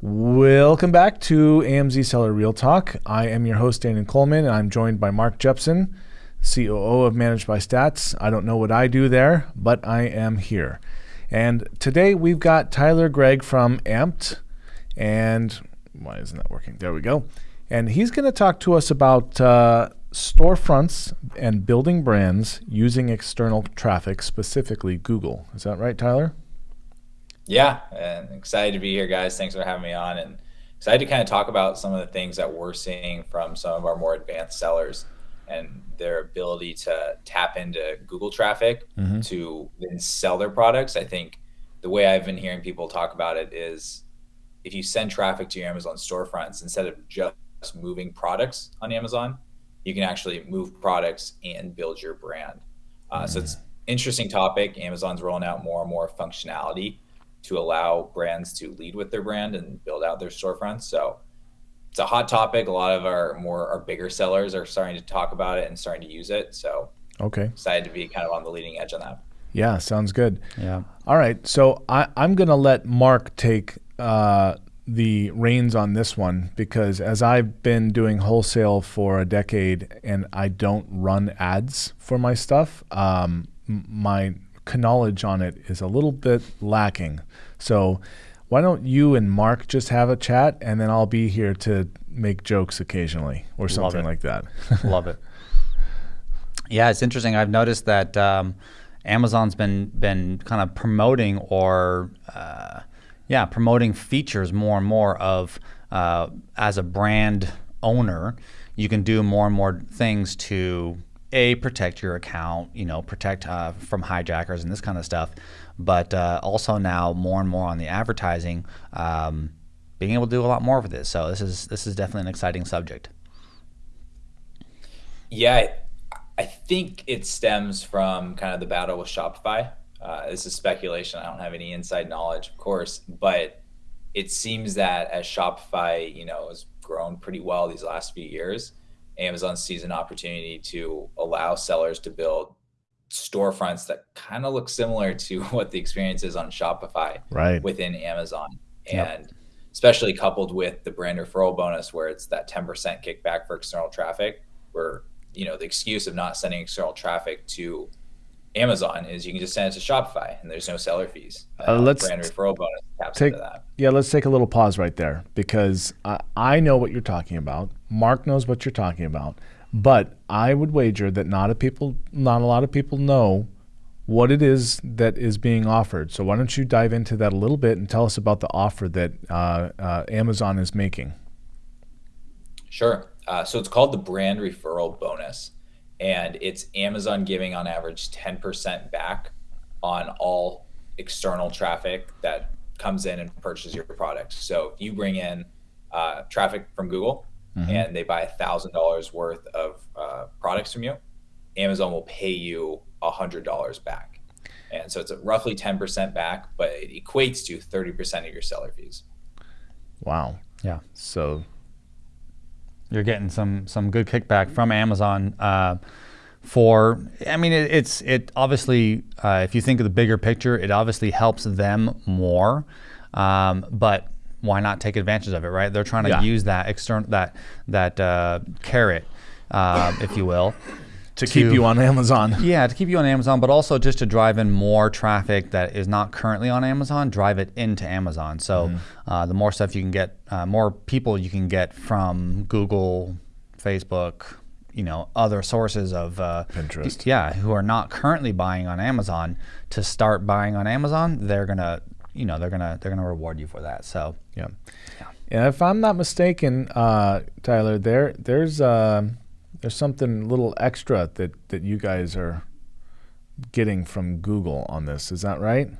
Welcome back to AMZ Seller Real Talk. I am your host, Daniel Coleman, and I'm joined by Mark Jepson, COO of Managed by Stats. I don't know what I do there, but I am here. And today we've got Tyler Gregg from Amped. And why isn't that working? There we go. And he's going to talk to us about uh, storefronts and building brands using external traffic, specifically Google. Is that right, Tyler? Yeah, and excited to be here, guys. Thanks for having me on, and excited to kind of talk about some of the things that we're seeing from some of our more advanced sellers and their ability to tap into Google traffic mm-hmm. to then sell their products. I think the way I've been hearing people talk about it is if you send traffic to your Amazon storefronts instead of just moving products on Amazon, you can actually move products and build your brand. Uh, mm-hmm. So it's interesting topic. Amazon's rolling out more and more functionality to allow brands to lead with their brand and build out their storefronts. So it's a hot topic. A lot of our more our bigger sellers are starting to talk about it and starting to use it. So okay, excited to be kind of on the leading edge on that. Yeah, sounds good. Yeah. All right, so I, I'm gonna let Mark take uh, the reins on this one because as I've been doing wholesale for a decade and I don't run ads for my stuff, um, my knowledge on it is a little bit lacking. So why don't you and Mark just have a chat and then I'll be here to make jokes occasionally or something like that. Love it. Yeah, it's interesting. I've noticed that um, Amazon's been been kind of promoting or uh, yeah, promoting features more and more of uh, as a brand owner, you can do more and more things to a protect your account, you know, protect uh, from hijackers and this kind of stuff. But uh, also now more and more on the advertising, um, being able to do a lot more with this. So this is this is definitely an exciting subject. Yeah, I think it stems from kind of the battle with Shopify. Uh, this is speculation. I don't have any inside knowledge, of course, but it seems that as Shopify, you know, has grown pretty well these last few years, Amazon sees an opportunity to allow sellers to build storefronts that kind of look similar to what the experience is on Shopify right. within Amazon. Yep. And especially coupled with the brand referral bonus where it's that 10% kickback for external traffic, where you know the excuse of not sending external traffic to Amazon is you can just send it to Shopify and there's no seller fees. Uh, uh, let's brand referral bonus taps take, that. Yeah, let's take a little pause right there because I, I know what you're talking about. Mark knows what you're talking about, but I would wager that not a people, not a lot of people know what it is that is being offered. So why don't you dive into that a little bit and tell us about the offer that uh, uh, Amazon is making? Sure. Uh, so it's called the brand referral bonus and it's Amazon giving on average 10% back on all external traffic that comes in and purchases your products. So if you bring in uh, traffic from Google mm-hmm. and they buy a thousand dollars worth of uh, products from you, Amazon will pay you a hundred dollars back. And so it's roughly 10% back, but it equates to 30% of your seller fees. Wow. Yeah. So you're getting some some good kickback from Amazon. Uh, for I mean it, it's it obviously uh, if you think of the bigger picture, it obviously helps them more. Um, but why not take advantage of it, right? They're trying to yeah. use that external that that uh, carrot, uh, if you will, to, to, keep you on Amazon. Yeah, to keep you on Amazon, but also just to drive in more traffic that is not currently on Amazon, drive it into Amazon. So mm-hmm. uh, the more stuff you can get, uh, more people you can get from Google, Facebook, you know, other sources of uh, Pinterest. Yeah, who are not currently buying on Amazon to start buying on Amazon, they're gonna, you know, they're gonna they're gonna reward you for that. So yeah. Yeah. And if I'm not mistaken, uh, Tyler, there there's uh, there's something a little extra that, that you guys are getting from Google on this. Is that right?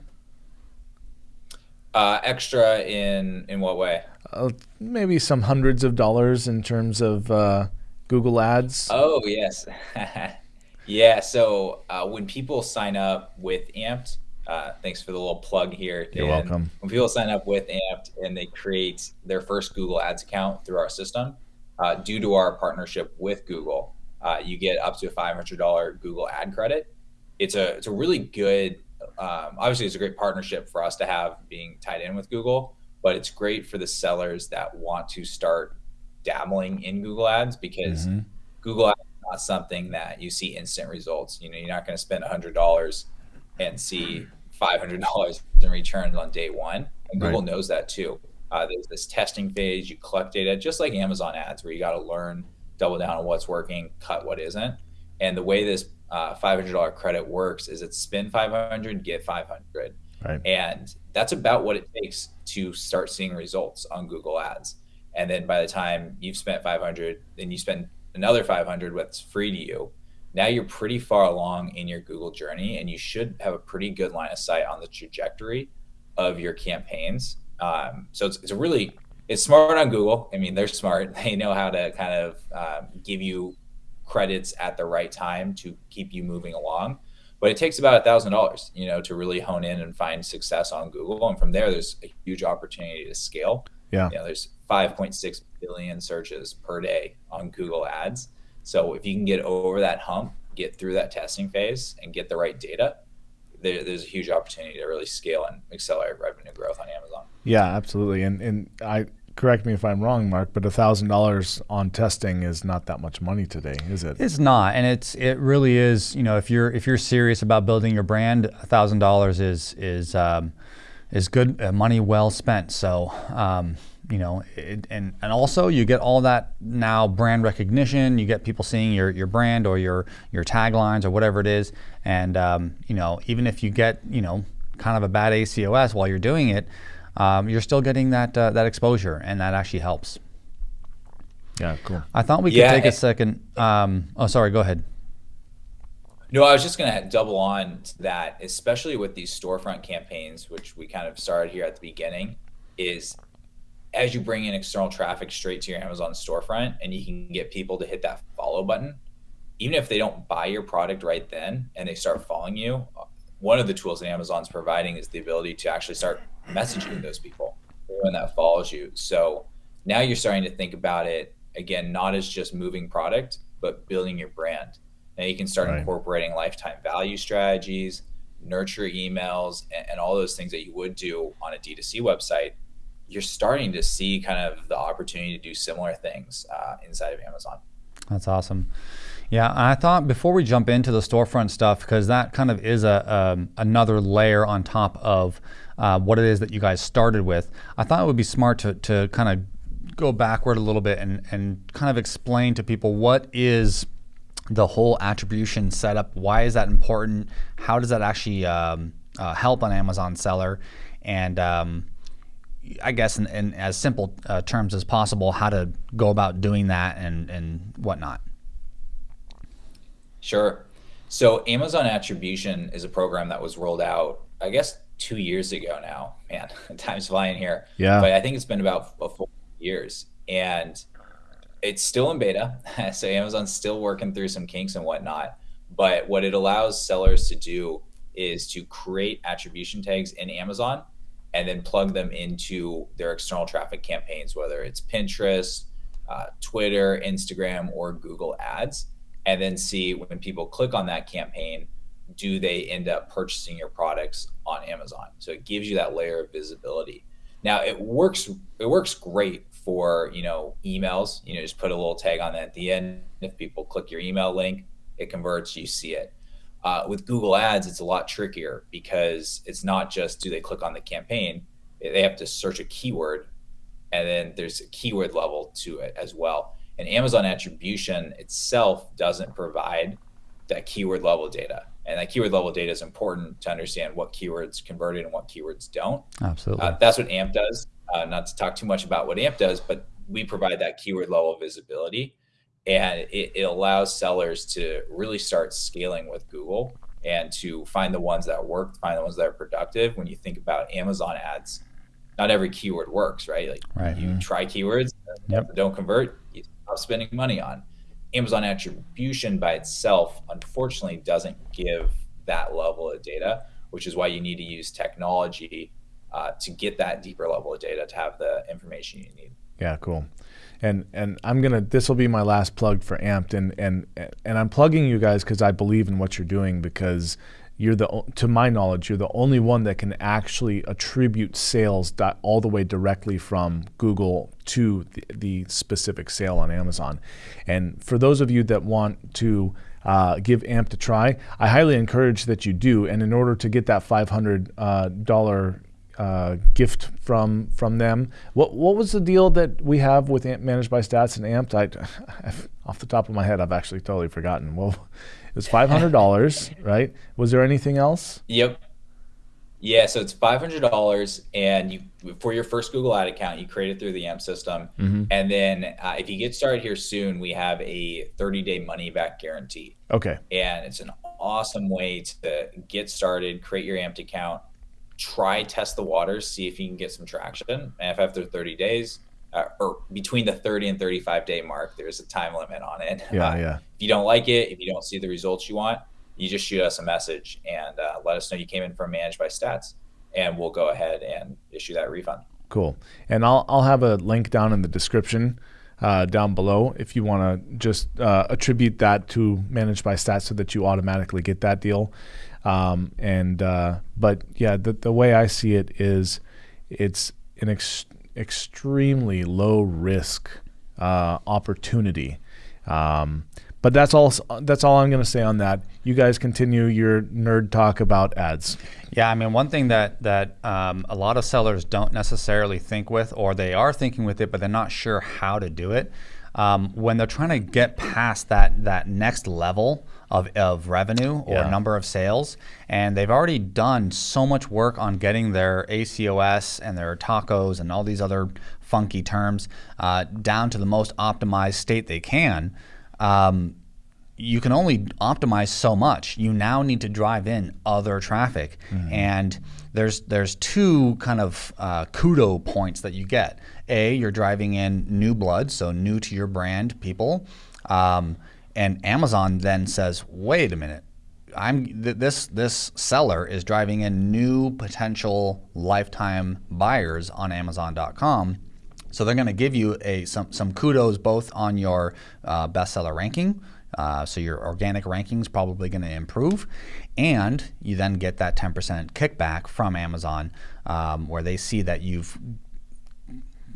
Uh, extra in in what way? Uh, maybe some hundreds of dollars in terms of uh, Google Ads. Oh yes, yeah. So uh, when people sign up with Amped, uh, thanks for the little plug here. You're welcome. When people sign up with Amped and they create their first Google Ads account through our system, uh, due to our partnership with Google, uh, you get up to a $500 Google ad credit. It's a it's a really good. Um, obviously, it's a great partnership for us to have being tied in with Google. but it's great for the sellers that want to start dabbling in Google Ads because mm-hmm. Google Ads is not something that you see instant results. You know, you're not going to spend $100 and see $500 in returns on day one. And Google right. knows that too. Uh, there's this testing phase. You collect data, just like Amazon ads, where you got to learn, double down on what's working, cut what isn't. And the way this uh, $500 credit works is it's spend 500, get 500. Right. And that's about what it takes to start seeing results on Google Ads. And then by the time you've spent 500, then you spend another 500 what's free to you. Now you're pretty far along in your Google journey, and you should have a pretty good line of sight on the trajectory of your campaigns. Um, so it's, it's a really it's smart on Google. I mean, they're smart. They know how to kind of um, give you credits at the right time to keep you moving along. But it takes about a thousand dollars you know to really hone in and find success on google. And from there there's a huge opportunity to scale. Yeah. You know, there's 5.6 billion searches per day on google ads. So if you can get over that hump get through that testing phase and get the right data there, there's a huge opportunity to really scale and accelerate revenue growth on amazon yeah absolutely and and i correct me if I'm wrong, Mark, but thousand dollars on testing is not that much money today, is it? It's not, and it's it really is. You know, if you're if you're serious about building your brand, thousand dollars is is um, is good uh, money well spent. So. Um, you know, it, and and also you get all that now brand recognition. You get people seeing your your brand or your your taglines or whatever it is, and um, you know, even if you get you know kind of a bad ACOS while you're doing it, um, you're still getting that uh, that exposure, and that actually helps. Yeah, cool. I thought we could yeah, take a second. Um, oh, sorry. Go ahead. No, I was just going to double on to that, especially with these storefront campaigns, which we kind of started here at the beginning. Is as you bring in external traffic straight to your Amazon storefront, and you can get people to hit that follow button, even if they don't buy your product right then and they start following you. One of the tools that Amazon's providing is the ability to actually start messaging those people when that follows you. So now you're starting to think about it again, not as just moving product, but building your brand. Now you can start right. incorporating lifetime value strategies, nurture emails, and, and, all those things that you would do on a D2C website. You're starting to see kind of the opportunity to do similar things uh, inside of Amazon. That's awesome. Yeah, I thought before we jump into the storefront stuff, because that kind of is a um, another layer on top of uh, what it is that you guys started with. I thought it would be smart to, to kind of go backward a little bit and, and kind of explain to people what is the whole attribution setup. Why is that important? How does that actually um, uh, help an Amazon seller? And um, I guess in, in as simple uh, terms as possible, how to go about doing that and, and whatnot. Sure. So Amazon attribution is a program that was rolled out, I guess, two years ago now. Man, time's flying here. Yeah. But I think it's been about four years, and it's still in beta. so Amazon's still working through some kinks and whatnot. But what it allows sellers to do is to create attribution tags in Amazon and then plug them into their external traffic campaigns, whether it's Pinterest, uh, Twitter, Instagram, or Google Ads, and then see when people click on that campaign do they end up purchasing your products on Amazon? So it gives you that layer of visibility. Now it works it works great for, you know, emails. You know, just put a little tag on that at the end. If people click your email link, it converts, you see it. Uh, with Google Ads, it's a lot trickier because it's not just do they click on the campaign, they have to search a keyword, and then there's a keyword level to it as well. And Amazon attribution itself doesn't provide that keyword level data. And that keyword level data is important to understand what keywords converted and what keywords don't. Absolutely. Uh, that's what AMP does. Uh, not to talk too much about what AMP does, but we provide that keyword level visibility and it, it allows sellers to really start scaling with Google and to find the ones that work, find the ones that are productive. When you think about Amazon ads, not every keyword works, right? Like right. you try keywords, yep. don't convert, you stop spending money on. Amazon attribution by itself, unfortunately, doesn't give that level of data, which is why you need to use technology uh, to get that deeper level of data to have the information you need. Yeah, cool. And and I'm gonna this will be my last plug for Amped and and and I'm plugging you guys because I believe in what you're doing because you're the to my knowledge you're the only one that can actually attribute sales all the way directly from Google to the, the specific sale on Amazon. And for those of you that want to uh, give AMPed a try, I highly encourage that you do. And in order to get that $500 uh, uh, gift from from them. What what was the deal that we have with managed by Stats and Amped? I, off the top of my head, I've actually totally forgotten. Well, it was five hundred dollars, right? Was there anything else? Yep. Yeah, so it's five hundred dollars, and you for your first Google Ad account, you create it through the AMP system, mm-hmm. and then uh, if you get started here soon, we have a thirty day money back guarantee. Okay. And it's an awesome way to get started, create your AMP account, try test the waters, see if you can get some traction. And if after thirty days, uh, or between the 30 and 35 day mark, there's a time limit on it. Yeah, uh, yeah. If you don't like it, if you don't see the results you want, you just shoot us a message and uh, let us know you came in from Managed by Stats, and we'll go ahead and issue that refund. Cool. And I'll I'll have a link down in the description. Uh, down below if you want to just uh, attribute that to managed by stats so that you automatically get that deal um, and uh, but yeah the, the way i see it is it's an ex- extremely low risk uh, opportunity. Um, but that's all. That's all I'm going to say on that. You guys continue your nerd talk about ads. Yeah, I mean, one thing that that um, a lot of sellers don't necessarily think with, or they are thinking with it, but they're not sure how to do it. Um, when they're trying to get past that that next level of, of revenue or yeah. number of sales. And they've already done so much work on getting their ACOS and their TACoS and all these other funky terms uh, down to the most optimized state they can. Um, you can only optimize so much. You now need to drive in other traffic, mm-hmm. and there's there's two kind of uh, kudo points that you get. A, you're driving in new blood, so new to your brand people. Um, and Amazon then says, "Wait a minute, I'm th- this this seller is driving in new potential lifetime buyers on Amazon.com." So they're going to give you a some some kudos both on your uh, bestseller ranking. Uh, so your organic ranking is probably going to improve, and you then get that 10% kickback from Amazon, um, where they see that you've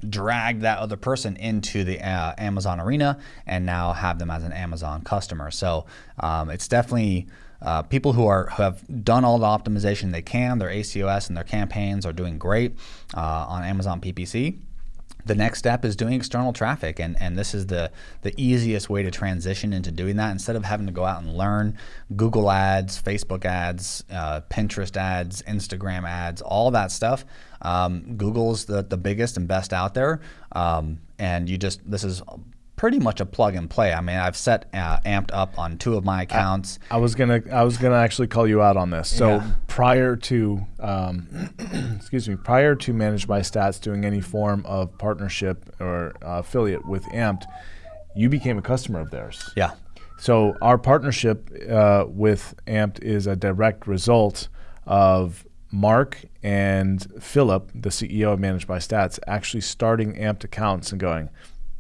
drag that other person into the uh, Amazon arena and now have them as an Amazon customer. So um, it's definitely uh, people who are who have done all the optimization they can. Their ACOS and their campaigns are doing great uh, on Amazon PPC the next step is doing external traffic and, and this is the, the easiest way to transition into doing that. Instead of having to go out and learn google ads facebook ads uh, pinterest ads instagram ads all that stuff um, google's the, the biggest and best out there. Um, and you just this is pretty much a plug and play. I mean, I've set uh, amped up on two of my accounts. I, I, was gonna I was gonna actually call you out on this. So yeah. prior to um, excuse me, prior to Managed by Stats doing any form of partnership or uh, affiliate with Amped, you became a customer of theirs. Yeah. So our partnership uh, with Amped is a direct result of Mark and Philip, the CEO of Managed by Stats, actually starting Amped accounts and going,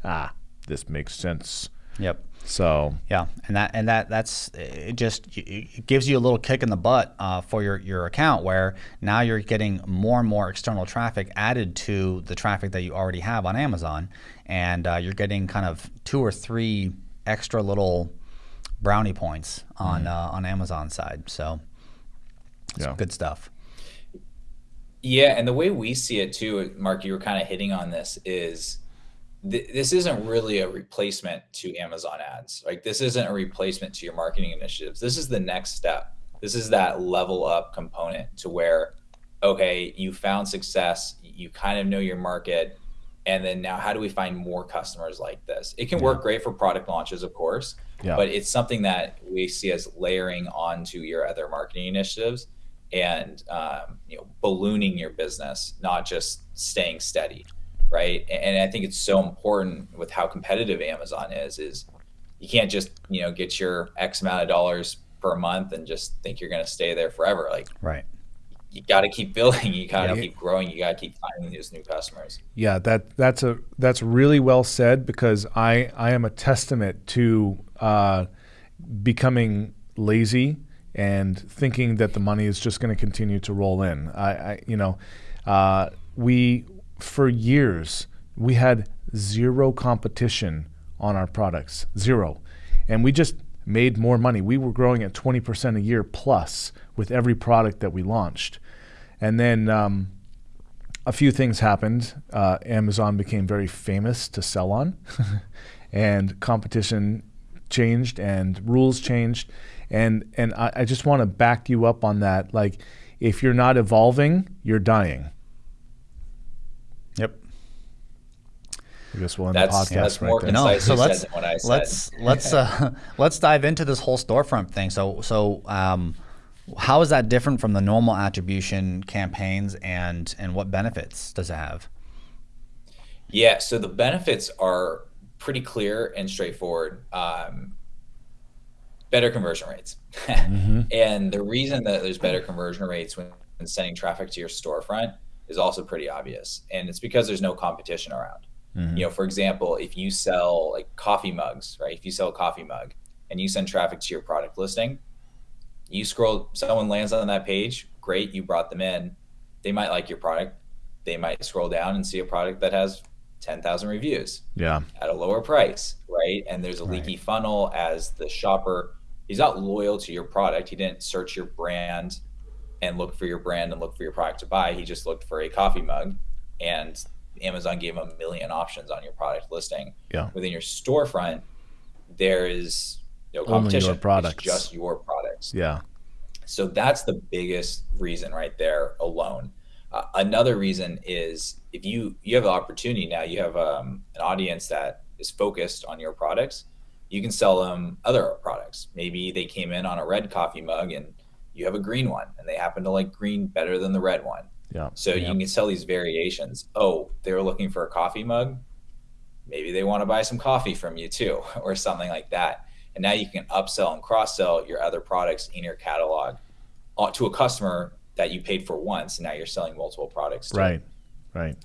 ah, this makes sense. Yep. So yeah, and that and that that's it. Just it gives you a little kick in the butt uh, for your your account, where now you're getting more and more external traffic added to the traffic that you already have on Amazon, and uh, you're getting kind of two or three extra little brownie points on mm. uh, on Amazon side. So yeah. good stuff. Yeah, and the way we see it too, Mark, you were kind of hitting on this is th- this isn't really a replacement to Amazon ads. Like this isn't a replacement to your marketing initiatives. This is the next step. This is that level up component to where, okay, you found success, you kind of know your market, and then now how do we find more customers like this? It can yeah. work great for product launches, of course, yeah. but it's something that we see as layering onto your other marketing initiatives and um, you know ballooning your business, not just staying steady right? And I think it's so important with how competitive Amazon is. Is you can't just you know get your X amount of dollars per month and just think you're going to stay there forever. Like right. You got to keep building. You got to yeah. keep growing. You got to keep finding these new customers. Yeah, that that's a that's really well said because I I am a testament to uh, becoming lazy and thinking that the money is just going to continue to roll in. I, I you know, uh, we for years we had zero competition on our products, zero, and we just made more money. We were growing at 20% a year plus with every product that we launched. And then um, a few things happened. Uh, Amazon became very famous to sell on, and competition changed and rules changed. And, and I, I just want to back you up on that. Like, if you're not evolving, you're dying. Yep. I guess we'll end that's, the podcast that's right more there. No, so let's let's let's uh, let's dive into this whole storefront thing. So so um, how is that different from the normal attribution campaigns, and and what benefits does it have? Yeah, so the benefits are pretty clear and straightforward. Um, better conversion rates, mm-hmm. and the reason that there's better conversion rates when sending traffic to your storefront is also pretty obvious, and it's because there's no competition around. Mm-hmm. You know, for example, if you sell like coffee mugs, right? If you sell a coffee mug and you send traffic to your product listing, you scroll, someone lands on that page, great, you brought them in. They might like your product. They might scroll down and see a product that has 10,000 reviews. Yeah. At a lower price, right? And there's a leaky right. funnel as the shopper, he's not loyal to your product. He didn't search your brand and look for your brand and look for your product to buy. He just looked for a coffee mug and Amazon gave a million options on your product listing. Yeah. Within your storefront, there is no competition. Only your products. It's just your products. Yeah. So that's the biggest reason right there alone. Uh, another reason is if you you have an opportunity now, you have um, an audience that is focused on your products. You can sell them other products. Maybe they came in on a red coffee mug and you have a green one, and they happen to like green better than the red one. Yeah. So yeah. you can sell these variations. Oh, they're looking for a coffee mug. Maybe they want to buy some coffee from you too, or something like that. And now you can upsell and cross sell your other products in your catalog uh, to a customer that you paid for once. And now you're selling multiple products. To. Right. Right.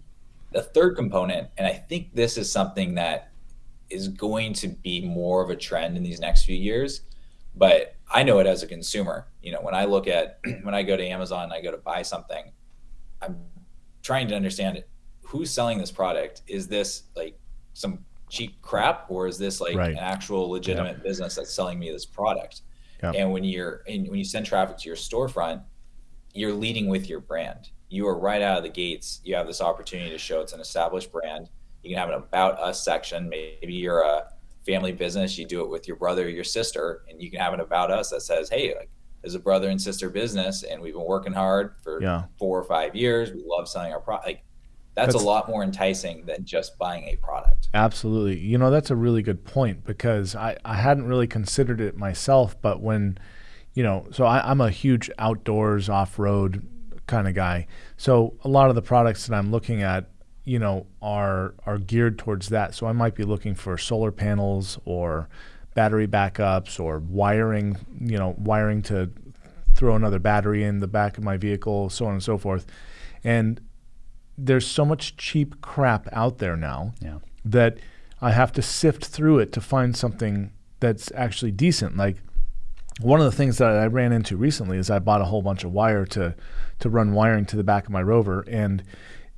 The third component, and I think this is something that is going to be more of a trend in these next few years, but I know it as a consumer. You know, when I look at when I go to Amazon, I go to buy something I'm trying to understand who's selling this product. Is this like some cheap crap or is this like right. an actual legitimate yep. business that's selling me this product? Yep. And when you're in, when you send traffic to your storefront, you're leading with your brand. You are right out of the gates. You have this opportunity to show it's an established brand. You can have an about us section. Maybe you're a family business. You do it with your brother or your sister, and you can have an about us that says, "Hey, like as a brother and sister business, and we've been working hard for yeah. four or five years. We love selling our product. Like, that's, that's, a lot more enticing than just buying a product. Absolutely. You know, that's a really good point because I, I hadn't really considered it myself, but when, you know, so I, I'm a huge outdoors, off road kind of guy. So a lot of the products that I'm looking at, you know, are are geared towards that. So I might be looking for solar panels or battery backups or wiring, you know, wiring to throw another battery in the back of my vehicle, so on and so forth. And there's so much cheap crap out there now yeah. that I have to sift through it to find something that's actually decent. Like one of the things that I ran into recently is I bought a whole bunch of wire to to run wiring to the back of my rover and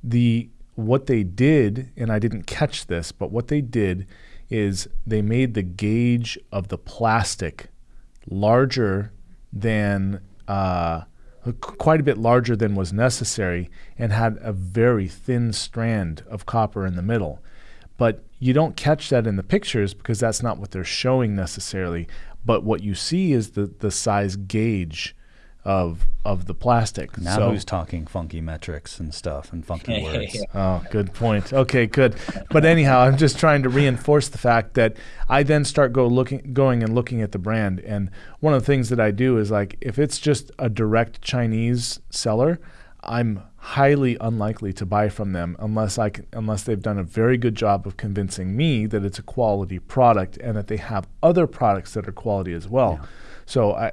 the what they did and I didn't catch this, but what they did is they made the gauge of the plastic larger than uh, quite a bit larger than was necessary and had a very thin strand of copper in the middle. But you don't catch that in the pictures because that's not what they're showing necessarily. But what you see is the, the size gauge of of the plastic. Now so, who's talking funky metrics and stuff and funky words? Oh, good point. Okay, good. But anyhow, I'm just trying to reinforce the fact that I then start go looking, going and looking at the brand. And one of the things that I do is like if it's just a direct Chinese seller, I'm highly unlikely to buy from them unless I can, unless they've done a very good job of convincing me that it's a quality product and that they have other products that are quality as well. Yeah. So I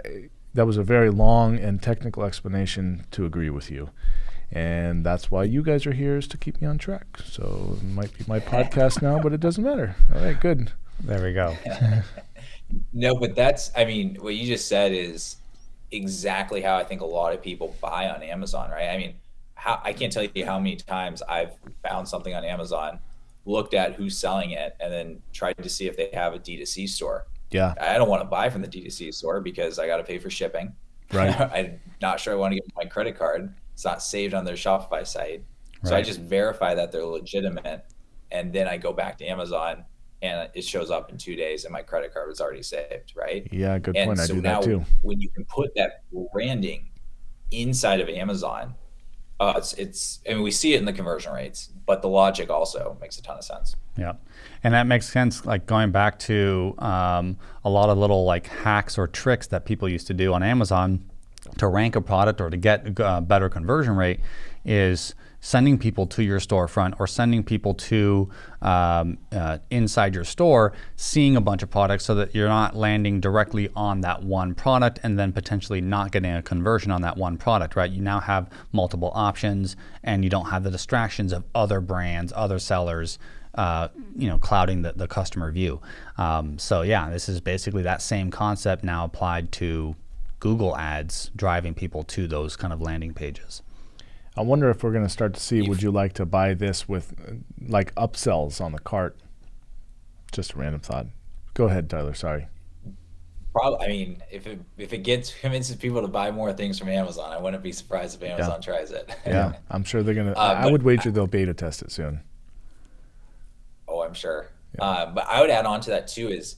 that was a very long and technical explanation to agree with you. And that's why you guys are here is to keep me on track. So it might be my podcast now, but it doesn't matter. All right, good. There we go. no, but that's, I mean, what you just said is exactly how I think a lot of people buy on Amazon, right? I mean, how, I can't tell you how many times I've found something on Amazon, looked at who's selling it, and then tried to see if they have a D2C store. Yeah. I don't want to buy from the D2C store because I got to pay for shipping. Right. I'm not sure I want to get my credit card. It's not saved on their Shopify site. So I just verify that they're legitimate. And then I go back to Amazon and it shows up in two days and my credit card was already saved. Right. Yeah, good And point. I do now that too. when you can put that branding inside of Amazon, uh, it's, it's, I mean, we see it in the conversion rates, but the logic also makes a ton of sense. Yeah, and that makes sense. Like going back to um, a lot of little like hacks or tricks that people used to do on Amazon to rank a product or to get a better conversion rate is sending people to your storefront or sending people to um, uh, inside your store, seeing a bunch of products so that you're not landing directly on that one product and then potentially not getting a conversion on that one product, right? You now have multiple options and you don't have the distractions of other brands, other sellers, uh, you know, clouding the, the customer view. Um, so yeah, this is basically that same concept now applied to Google ads, driving people to those kind of landing pages. I wonder if we're going to start to see. Would you like to buy this with uh, like upsells on the cart? Just a random thought. Go ahead, Tyler. Sorry. Probably, I mean, if it if it gets convinces people to buy more things from Amazon, I wouldn't be surprised if Amazon tries it. Yeah, I'm sure they're going to. Uh, I would wager they'll beta test it soon. Oh, I'm sure. Uh, but I would add on to that too is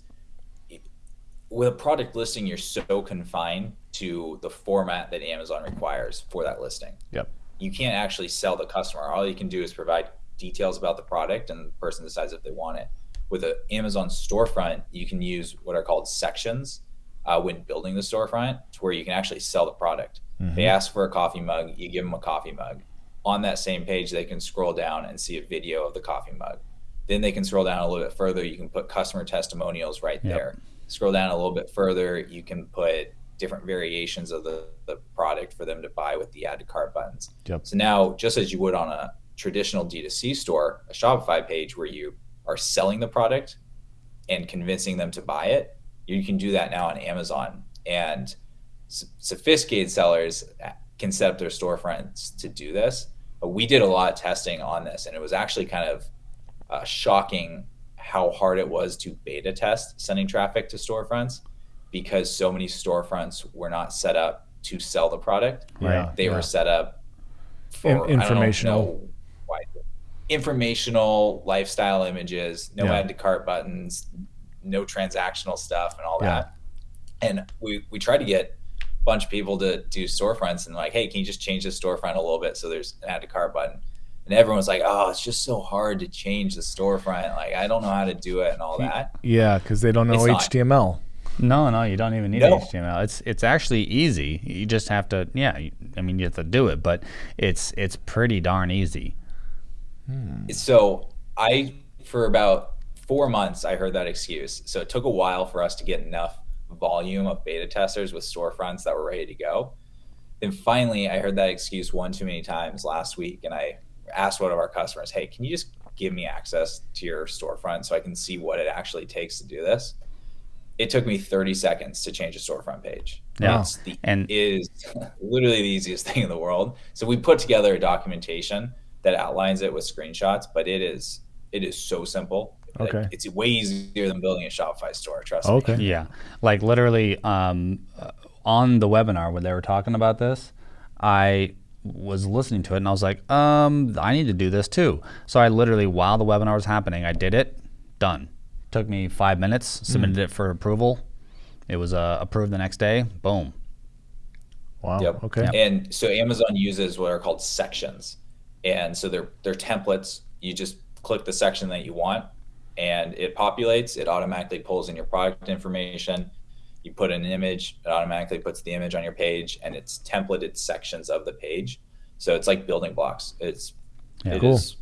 with a product listing, you're so confined to the format that Amazon requires for that listing. Yep. You can't actually sell the customer. All you can do is provide details about the product and the person decides if they want it. With an Amazon storefront, you can use what are called sections uh, when building the storefront to where you can actually sell the product. They ask for a coffee mug, you give them a coffee mug. On that same page, they can scroll down and see a video of the coffee mug. Then they can scroll down a little bit further. You can put customer testimonials right Yep. there. Scroll down a little bit further. You can put different variations of the, the product for them to buy with the add to cart buttons. Yep. So now, just as you would on a traditional D2C store, a Shopify page where you are selling the product and convincing them to buy it, you can do that now on Amazon. And sophisticated sellers can set up their storefronts to do this. But we did a lot of testing on this, and it was actually kind of uh, shocking how hard it was to beta test sending traffic to storefronts because so many storefronts were not set up to sell the product. Yeah. They yeah. were set up for In- I don't informational. know why. informational lifestyle images, no Yeah. add to cart buttons, no transactional stuff, and all Yeah. that. And we we tried to get a bunch of people to do storefronts and like, hey, can you just change the storefront a little bit so there's an add to cart button? And everyone's like, oh, it's just so hard to change the storefront. Like, I don't know how to do it and all that. Yeah, because they don't know It's not. No, no, you don't even need No. HTML. It's it's actually easy. You just have to, yeah. you- I mean, you have to do it, but it's it's pretty darn easy. Hmm. So I, for about four months, I heard that excuse. So it took a while for us to get enough volume of beta testers with storefronts that were ready to go. Then finally, I heard that excuse one too many times last week, and I asked one of our customers, "Hey, can you just give me access to your storefront so I can see what it actually takes to do this?" It took me 30 seconds to change a storefront page. Yeah. It's the, And- is literally the easiest thing in the world. So we put together a documentation that outlines it with screenshots, but it is it is so simple. Like, Okay. it's way easier than building a Shopify store. Trust me. Okay. Yeah, like literally um, uh, on the webinar when they were talking about this, I was listening to it and I was like, um, I need to do this too. So I literally, while the webinar was happening, I did it. Done. Took me five minutes. Submitted it for approval. It was uh, approved the next day. Boom. Wow. Yep. Okay. And so Amazon uses what are called sections. And so they're they're templates. You just click the section that you want and it populates, it automatically pulls in your product information. You put in an image, it automatically puts the image on your page and it's templated sections of the page. So it's like building blocks. It's Yeah. it Cool. is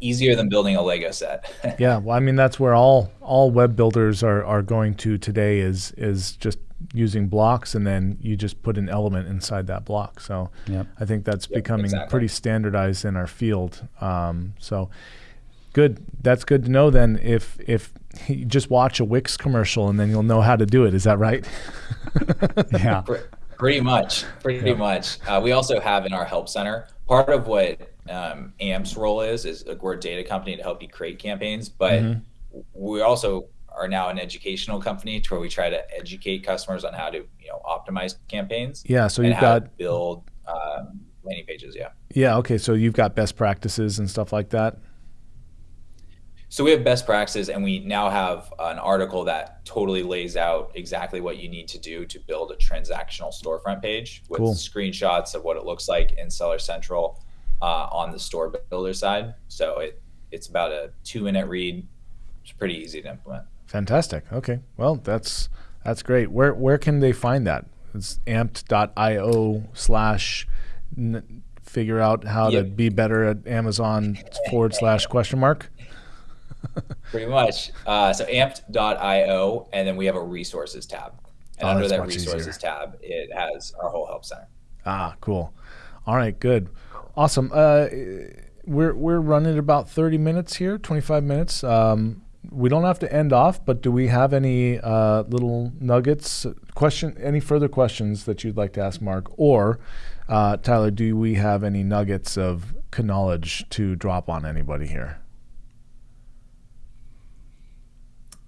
easier than building a Lego set. Yeah, well, I mean that's where all all web builders are, are going to today is is just using blocks and then you just put an element inside that block. So Yep. I think that's Yep, becoming exactly. pretty standardized in our field. Um, so good, that's good to know. Then if if you just watch a Wix commercial and then you'll know how to do it. Is that right? Yeah. Pretty much, pretty yeah. much. Uh, we also have in our help center part of what um, AMP's role is is we're a data company to help you create campaigns, but mm-hmm. we also are now an educational company to where we try to educate customers on how to you know optimize campaigns. Yeah, so you've got build um, landing pages. Yeah. Yeah. Okay. So you've got best practices and stuff like that. So we have best practices, and we now have an article that totally lays out exactly what you need to do to build a transactional storefront page with cool. screenshots of what it looks like in Seller Central uh, on the store builder side. So it it's about a two minute read. It's pretty easy to implement. Fantastic. Okay. Well, that's that's great. Where where can they find that? It's amped.io slash figure out how yep. to be better at Amazon forward slash question mark. Pretty much. Uh, so amped.io, and then we have a resources tab. And oh, under that resources easier. tab, it has our whole help center. Ah, cool. All right, good. Awesome. Uh, we're, we're running about 30 minutes here, 25 minutes. Um, we don't have to end off, but do we have any uh, little nuggets, question, any further questions that you'd like to ask Mark? Or, uh, Tyler, do we have any nuggets of knowledge to drop on anybody here?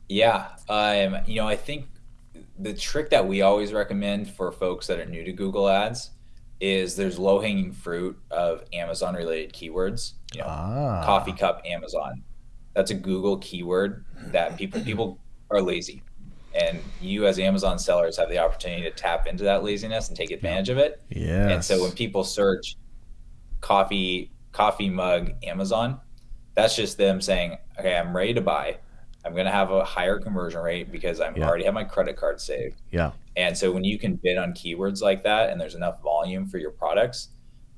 Yeah, um, you know, I think the trick that we always recommend for folks that are new to Google Ads is there's low hanging fruit of Amazon related keywords. You know, ah. coffee cup Amazon. That's a Google keyword that people people are lazy, and you as Amazon sellers have the opportunity to tap into that laziness and take advantage of it. Yeah. And so when people search coffee coffee mug Amazon, that's just them saying, "Okay, I'm ready to buy." I'm going to have a higher conversion rate because I'm yeah. already have my credit card saved. Yeah. And so when you can bid on keywords like that and there's enough volume for your products,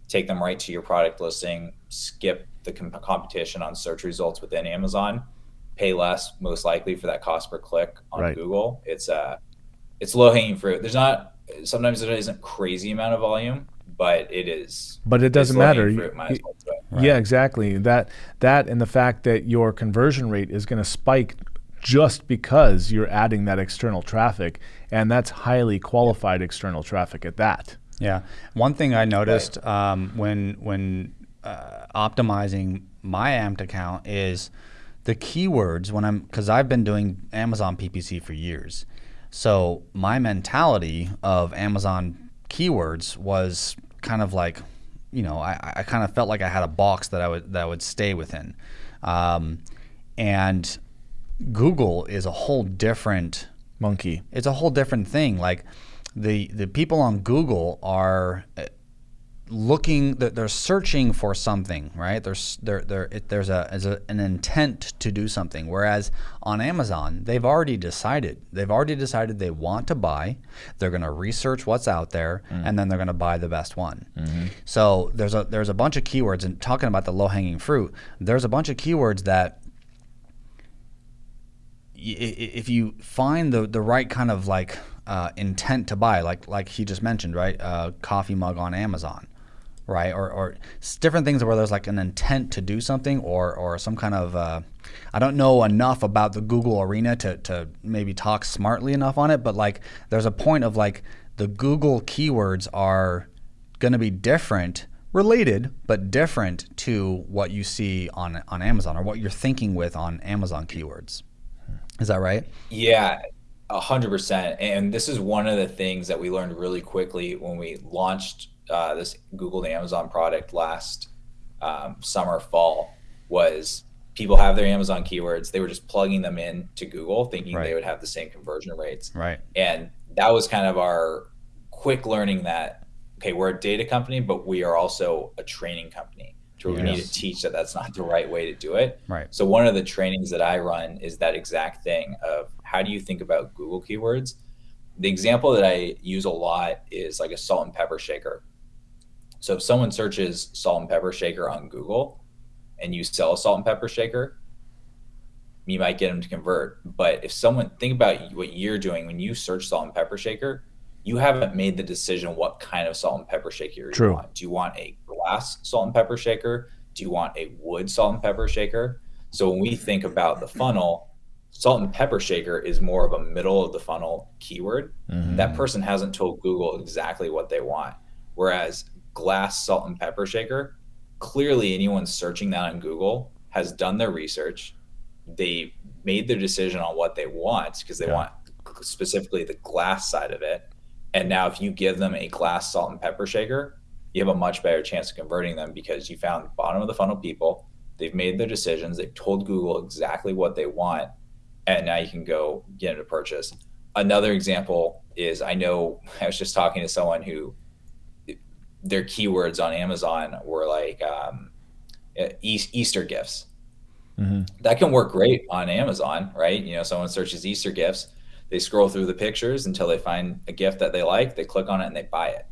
take them right to your product listing, skip the comp- competition on search results within Amazon, pay less most likely for that cost per click on right. Google. It's uh it's low hanging fruit. There's not sometimes there isn't crazy amount of volume, but it is. But it doesn't matter. Fruit, well right. Yeah, exactly. That that and the fact that your conversion rate is going to spike just because you're adding that external traffic, and that's highly qualified external traffic at that. Yeah. One thing I noticed right. um, when when uh, optimizing my Amped account is the keywords when I'm because I've been doing Amazon PPC for years. So my mentality of Amazon keywords was kind of like, you know, I, I kind of felt like I had a box that I would that I would stay within, um, and Google is a whole different monkey. It's a whole different thing. Like the the people on Google are looking they're searching for something right there's there there there's a, a an intent to do something whereas on Amazon they've already decided they've already decided they want to buy they're going to research what's out there mm. and then they're going to buy the best one mm-hmm. so there's a there's a bunch of keywords and talking about the low hanging fruit there's a bunch of keywords that if you find the the right kind of like uh, intent to buy, like like he just mentioned, right? Uh, coffee mug on Amazon right? Or, or different things where there's like an intent to do something or, or some kind of, uh, I don't know enough about the Google arena to, to maybe talk smartly enough on it, but like there's a point of like the Google keywords are going to be different, related, but different to what you see on, on Amazon or what you're thinking with on Amazon keywords. Is that right? Yeah, a hundred percent. And this is one of the things that we learned really quickly when we launched uh, this Google and Amazon product last um, summer, fall was people have their Amazon keywords. They were just plugging them in to Google, thinking right. they would have the same conversion rates. Right. And that was kind of our quick learning that okay, we're a data company, but we are also a training company. So yes. we need to teach that that's not the right way to do it. Right. So one of the trainings that I run is that exact thing of how do you think about Google keywords? The example that I use a lot is like a salt and pepper shaker. So if someone searches salt and pepper shaker on Google and you sell a salt and pepper shaker, you might get them to convert. But if someone think about what you're doing when you search salt and pepper shaker, you haven't made the decision what kind of salt and pepper shaker True. you want. Do you want a glass salt and pepper shaker? Do you want a wood salt and pepper shaker? So when we think about the funnel, salt and pepper shaker is more of a middle of the funnel keyword. Mm-hmm. That person hasn't told Google exactly what they want. Whereas glass salt and pepper shaker, clearly anyone searching that on Google has done their research. They made their decision on what they want because they yeah. want specifically the glass side of it. And now if you give them a glass salt and pepper shaker, you have a much better chance of converting them because you found bottom of the funnel people. They've made their decisions. They've told Google exactly what they want. And now you can go get them to purchase. Another example is I know I was just talking to someone who their keywords on Amazon were like um, Easter gifts. Mm-hmm. That can work great on Amazon, right? You know, someone searches Easter gifts, they scroll through the pictures until they find a gift that they like, they click on it and they buy it.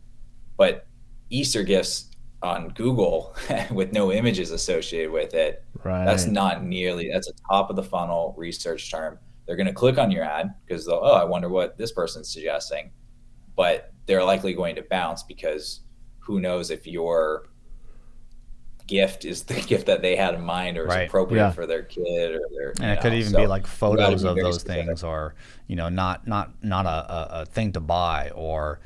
But Easter gifts on Google with no images associated with it, right. that's not nearly that's a top of the funnel research term. They're going to click on your ad because they'll, oh, I wonder what this person's suggesting. But they're likely going to bounce because who knows if your gift is the gift that they had in mind or right. is appropriate yeah. for their kid or their and it know, could even so be like photos of those specific. things or you know not not not a, a, thing to buy or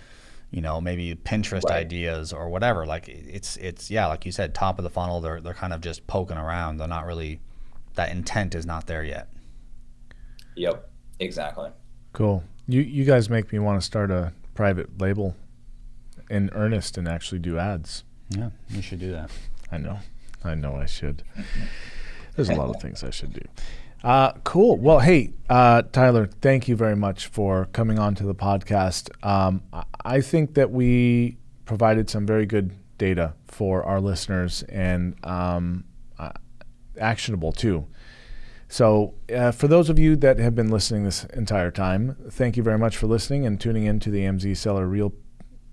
you know maybe pinterest right. ideas or whatever like it's it's yeah like you said top of the funnel they're they're kind of just poking around they're not really that intent is not there yet yep exactly cool you you guys make me want to start a private label in earnest and actually do ads. Yeah, you should do that. I know. I know I should. There's a lot of things I should do. Uh, cool. Well, hey, uh, Tyler, thank you very much for coming on to the podcast. Um, I think that we provided some very good data for our listeners and um, uh, actionable too. So, uh, for those of you that have been listening this entire time, thank you very much for listening and tuning in to the AMZ Seller Real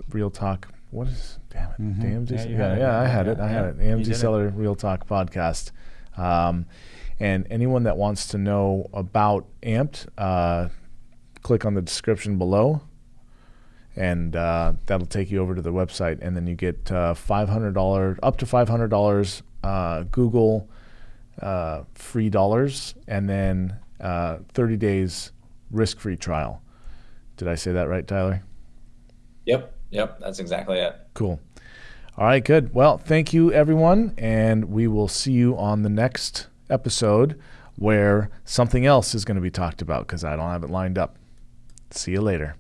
Real Talk. What is damn it? Mm-hmm. AMZ, yeah, yeah, yeah, I had it. I had it. AMZ Seller it. Real Talk podcast. Um, and anyone that wants to know about Amped, uh, click on the description below, and uh, that'll take you over to the website. And then you get uh, $500, up to $500 uh, Google uh, free dollars, and then uh, 30 days risk free trial. Did I say that right, Tyler? Yep. Yep, that's exactly it. Cool. All right, good. Well, thank you, everyone. And we will see you on the next episode where something else is going to be talked about because I don't have it lined up. See you later.